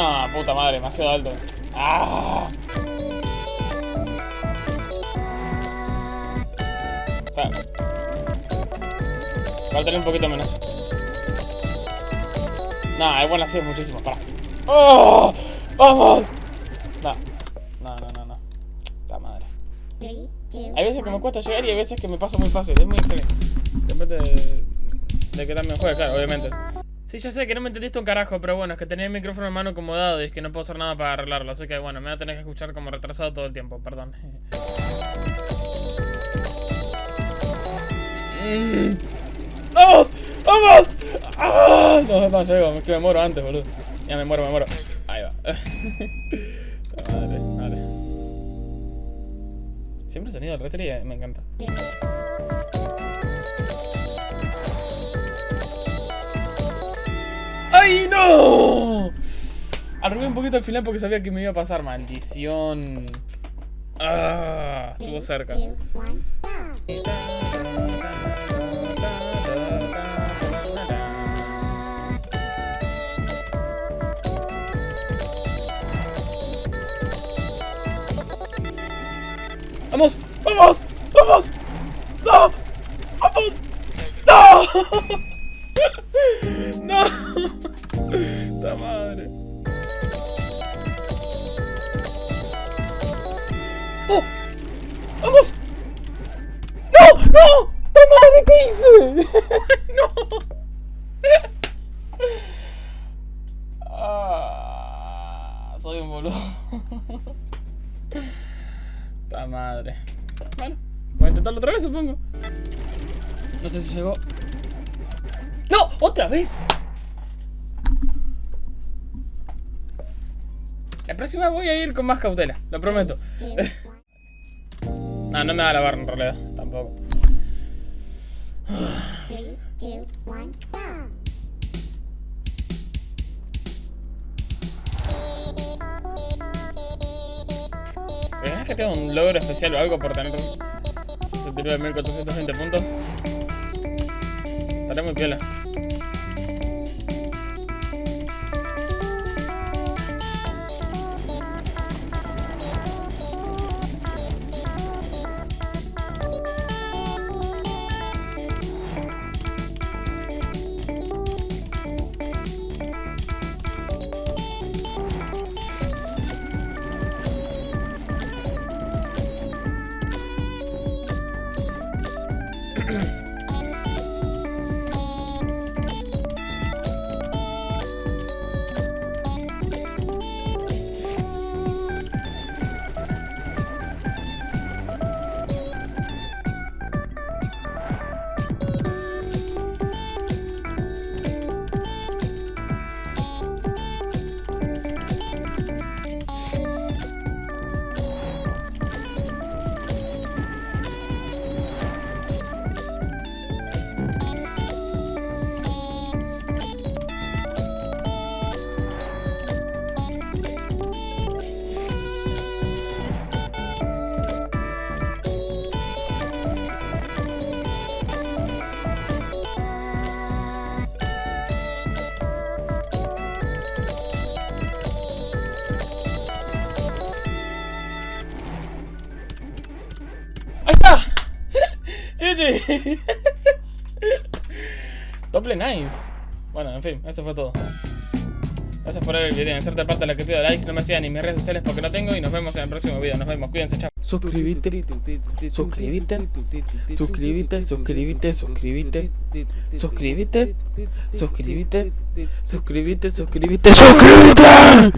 No, puta madre, demasiado alto. ¡Ah! Claro. Faltaría un poquito menos. No, es bueno así es muchísimo, para. ¡Oh! ¡Vamos! No, no, no, no, no. La madre. Hay veces que me cuesta llegar y hay veces que me pasa muy fácil. Es muy excelente. Depende de, de qué me juegue, claro, obviamente. Sí, yo sé que no me entendiste un carajo, pero bueno, es que tenía el micrófono en mano acomodado y es que no puedo hacer nada para arreglarlo. Así que bueno, me voy a tener que escuchar como retrasado todo el tiempo, perdón. ¡Vamos! ¡Vamos! ¡Ah! No, no llego, es que me muero antes, boludo. Ya me muero, me muero. Ahí va. Madre, vale. Siempre el sonido del retro me encanta. No! Arrugué un poquito al final porque sabía que me iba a pasar. Maldición. Ah, estuvo cerca. ¡Vamos! ¡Vamos! ¡Vamos! ¡No! ¡Vamos! ¡No! ¡Oh! ¡Vamos! ¡No! ¡No! ¡La madre! ¿Qué hice? ¡No! Ah, soy un boludo. ¡Ta madre! Bueno, voy a intentarlo otra vez, supongo. No sé si llegó. ¡No! ¡Otra vez! La próxima voy a ir con más cautela, lo prometo. no, no me va a lavar en realidad, tampoco. ¿Es que tengo un logro especial o algo por tener 69.420 puntos? Estaré muy piola. Está! GG. Doble nice. Bueno, en fin, eso fue todo. Gracias por ver el video. En cierta parte la que pido likes, no me sigan ni mis redes sociales porque no tengo y nos vemos en el próximo video. Nos vemos, cuídense, chao. Suscríbete, suscríbete, suscríbete, suscríbete, suscríbete, suscríbete, suscríbete, suscríbete, suscríbete, suscríbete.